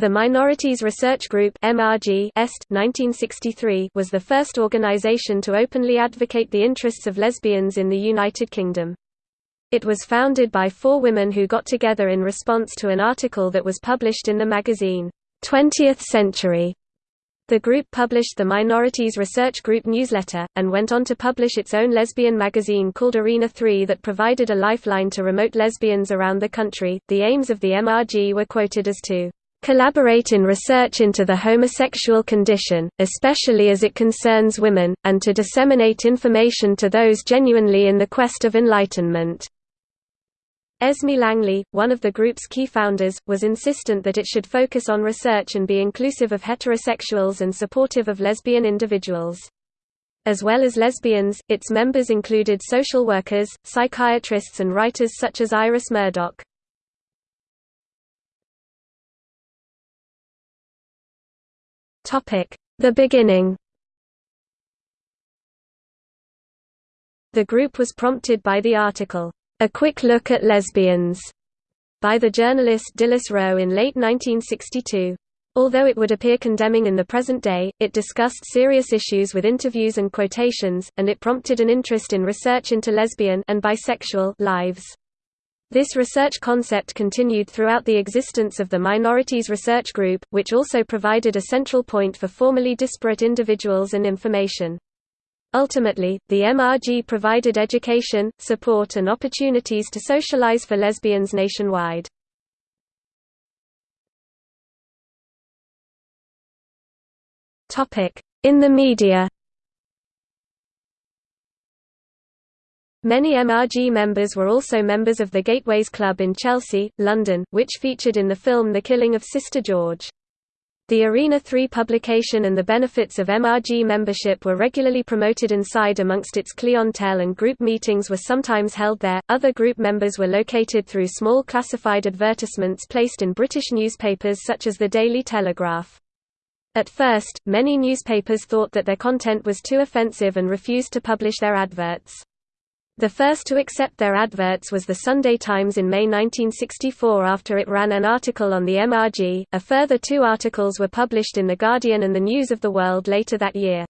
The Minorities Research Group MRG Est, 1963 was the first organization to openly advocate the interests of lesbians in the United Kingdom. It was founded by four women who got together in response to an article that was published in the magazine, 20th Century. The group published the Minorities Research Group newsletter, and went on to publish its own lesbian magazine called Arena 3 that provided a lifeline to remote lesbians around the country. The aims of the MRG were quoted as to collaborate in research into the homosexual condition, especially as it concerns women, and to disseminate information to those genuinely in the quest of enlightenment. Esme Langley, one of the group's key founders, was insistent that it should focus on research and be inclusive of heterosexuals and supportive of lesbian individuals. As well as lesbians, its members included social workers, psychiatrists and writers such as Iris Murdoch. The beginning The group was prompted by the article, A Quick Look at Lesbians, by the journalist Dilys Rowe in late 1962. Although it would appear condemning in the present day, it discussed serious issues with interviews and quotations, and it prompted an interest in research into lesbian and bisexual lives. This research concept continued throughout the existence of the Minorities Research Group, which also provided a central point for formerly disparate individuals and information. Ultimately, the MRG provided education, support and opportunities to socialize for lesbians nationwide. In the media Many MRG members were also members of the Gateways Club in Chelsea, London, which featured in the film The Killing of Sister George. The Arena 3 publication and the benefits of MRG membership were regularly promoted inside amongst its clientele and group meetings were sometimes held there. Other group members were located through small classified advertisements placed in British newspapers such as the Daily Telegraph. At first, many newspapers thought that their content was too offensive and refused to publish their adverts. The first to accept their adverts was the Sunday Times in May 1964 after it ran an article on the MRG. A further two articles were published in The Guardian and the News of the World later that year.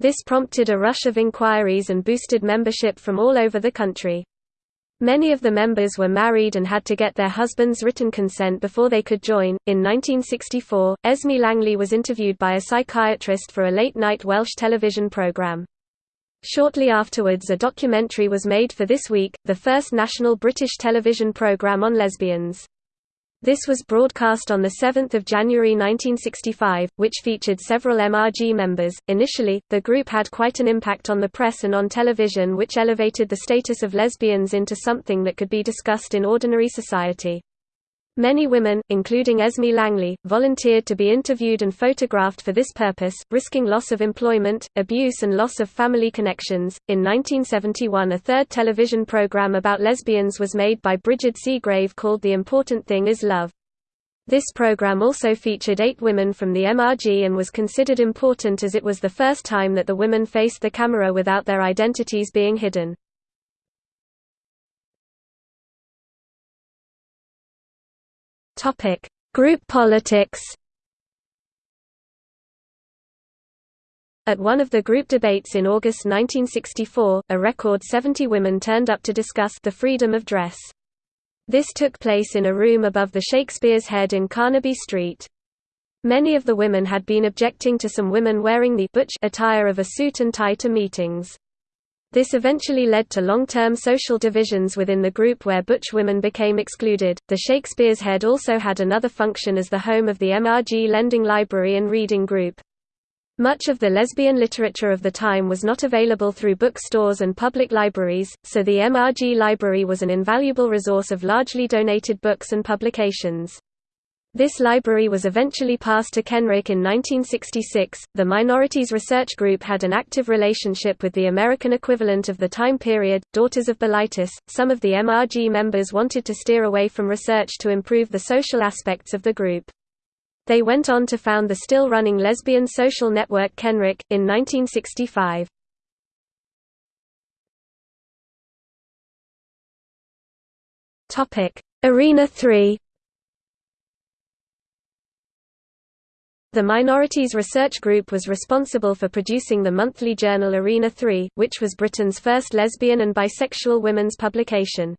This prompted a rush of inquiries and boosted membership from all over the country. Many of the members were married and had to get their husband's written consent before they could join. In 1964, Esme Langley was interviewed by a psychiatrist for a late night Welsh television programme. Shortly afterwards a documentary was made for This Week, the first national British television programme on lesbians. This was broadcast on 7 January 1965, which featured several MRG members. Initially, the group had quite an impact on the press and on television which elevated the status of lesbians into something that could be discussed in ordinary society. Many women, including Esme Langley, volunteered to be interviewed and photographed for this purpose, risking loss of employment, abuse, and loss of family connections. In 1971, a third television program about lesbians was made by Brigid Seagrave called The Important Thing Is Love. This program also featured eight women from the MRG and was considered important as it was the first time that the women faced the camera without their identities being hidden. Topic: Group politics. At one of the group debates in August 1964, a record 70 women turned up to discuss the freedom of dress. This took place in a room above the Shakespeare's Head in Carnaby Street. Many of the women had been objecting to some women wearing the butch attire of a suit and tie to meetings. This eventually led to long-term social divisions within the group where butch women became excluded. The Shakespeare's Head also had another function as the home of the MRG Lending Library and Reading Group. Much of the lesbian literature of the time was not available through bookstores and public libraries, so the MRG library was an invaluable resource of largely donated books and publications. This library was eventually passed to Kenric in 1966. The Minorities Research Group had an active relationship with the American equivalent of the time period, Daughters of Bilitis. Some of the MRG members wanted to steer away from research to improve the social aspects of the group. They went on to found the still running lesbian social network Kenric, in 1965. Arena 3 The Minorities Research Group was responsible for producing the monthly journal Arena 3, which was Britain's first lesbian and bisexual women's publication.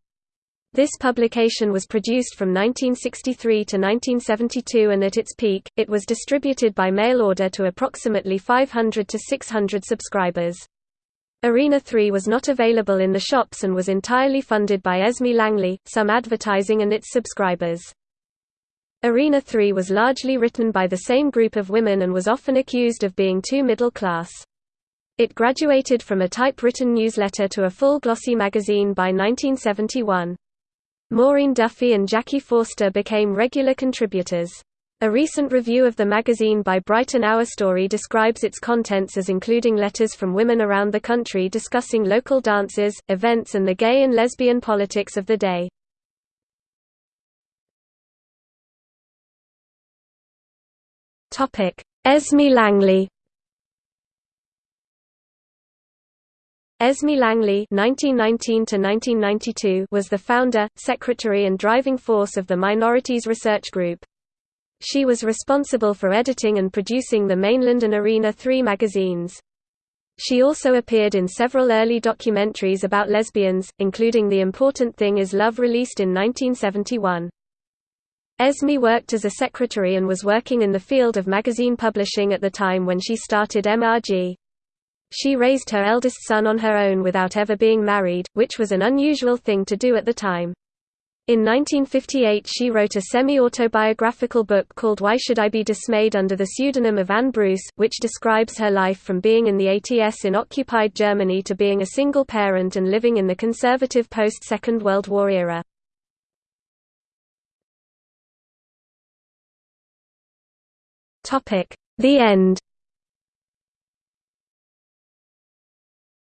This publication was produced from 1963 to 1972 and at its peak, it was distributed by mail order to approximately 500 to 600 subscribers. Arena 3 was not available in the shops and was entirely funded by Esme Langley, some advertising and its subscribers. Arena 3 was largely written by the same group of women and was often accused of being too middle class. It graduated from a typewritten newsletter to a full glossy magazine by 1971. Maureen Duffy and Jackie Forster became regular contributors. A recent review of the magazine by Brighton Ourstory describes its contents as including letters from women around the country discussing local dances, events and the gay and lesbian politics of the day. Esme Langley Esme Langley (1919–1992) was the founder, secretary, and driving force of the Minorities Research Group. She was responsible for editing and producing the Mainland and Arena 3 magazines. She also appeared in several early documentaries about lesbians, including The Important Thing Is Love released in 1971. Esme worked as a secretary and was working in the field of magazine publishing at the time when she started MRG. She raised her eldest son on her own without ever being married, which was an unusual thing to do at the time. In 1958 she wrote a semi-autobiographical book called Why Should I Be Dismayed under the pseudonym of Anne Bruce, which describes her life from being in the ATS in occupied Germany to being a single parent and living in the conservative post-Second World War era. The end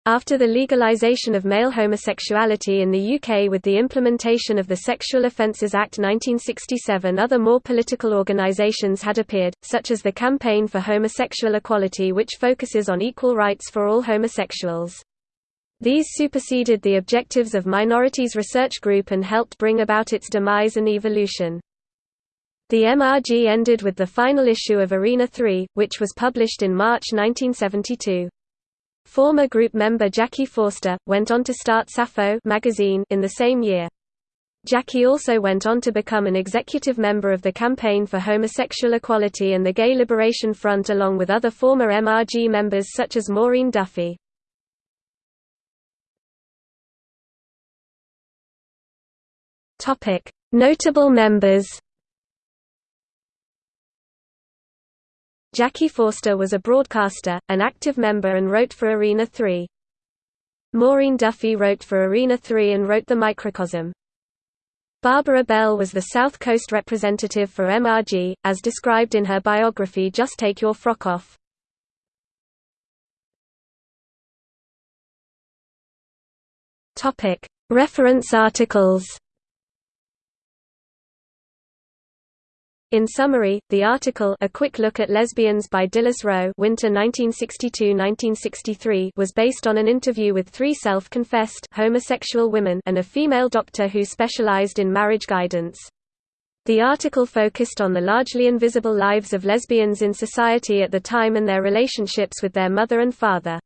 After the legalization of male homosexuality in the UK with the implementation of the Sexual Offences Act 1967 other more political organisations had appeared, such as the Campaign for Homosexual Equality which focuses on equal rights for all homosexuals. These superseded the objectives of Minorities Research Group and helped bring about its demise and evolution. The MRG ended with the final issue of Arena 3, which was published in March 1972. Former group member Jackie Forster, went on to start Sappho magazine in the same year. Jackie also went on to become an executive member of the Campaign for Homosexual Equality and the Gay Liberation Front along with other former MRG members such as Maureen Duffy. Notable members Jackie Forster was a broadcaster, an active member and wrote for Arena 3. Maureen Duffy wrote for Arena 3 and wrote The Microcosm. Barbara Bell was the South Coast representative for MRG, as described in her biography Just Take Your Frock Off. Reference articles In summary, the article A Quick Look at Lesbians by Dilys Rowe Winter 1962–1963 was based on an interview with three self-confessed homosexual women and a female doctor who specialized in marriage guidance. The article focused on the largely invisible lives of lesbians in society at the time and their relationships with their mother and father.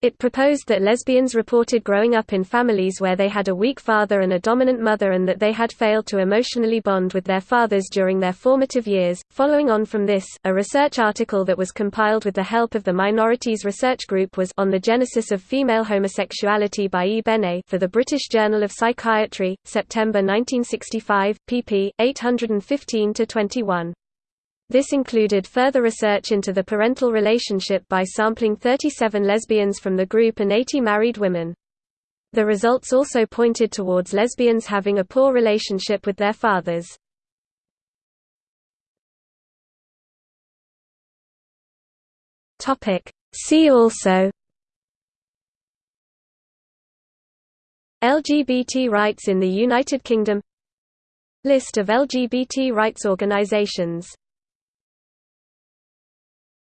It proposed that lesbians reported growing up in families where they had a weak father and a dominant mother and that they had failed to emotionally bond with their fathers during their formative years. Following on from this, a research article that was compiled with the help of the Minorities Research Group was On the Genesis of Female Homosexuality by E. Benet for the British Journal of Psychiatry, September 1965, pp. 815-21. This included further research into the parental relationship by sampling 37 lesbians from the group and 80 married women. The results also pointed towards lesbians having a poor relationship with their fathers. See also LGBT rights in the United Kingdom List of LGBT rights organizations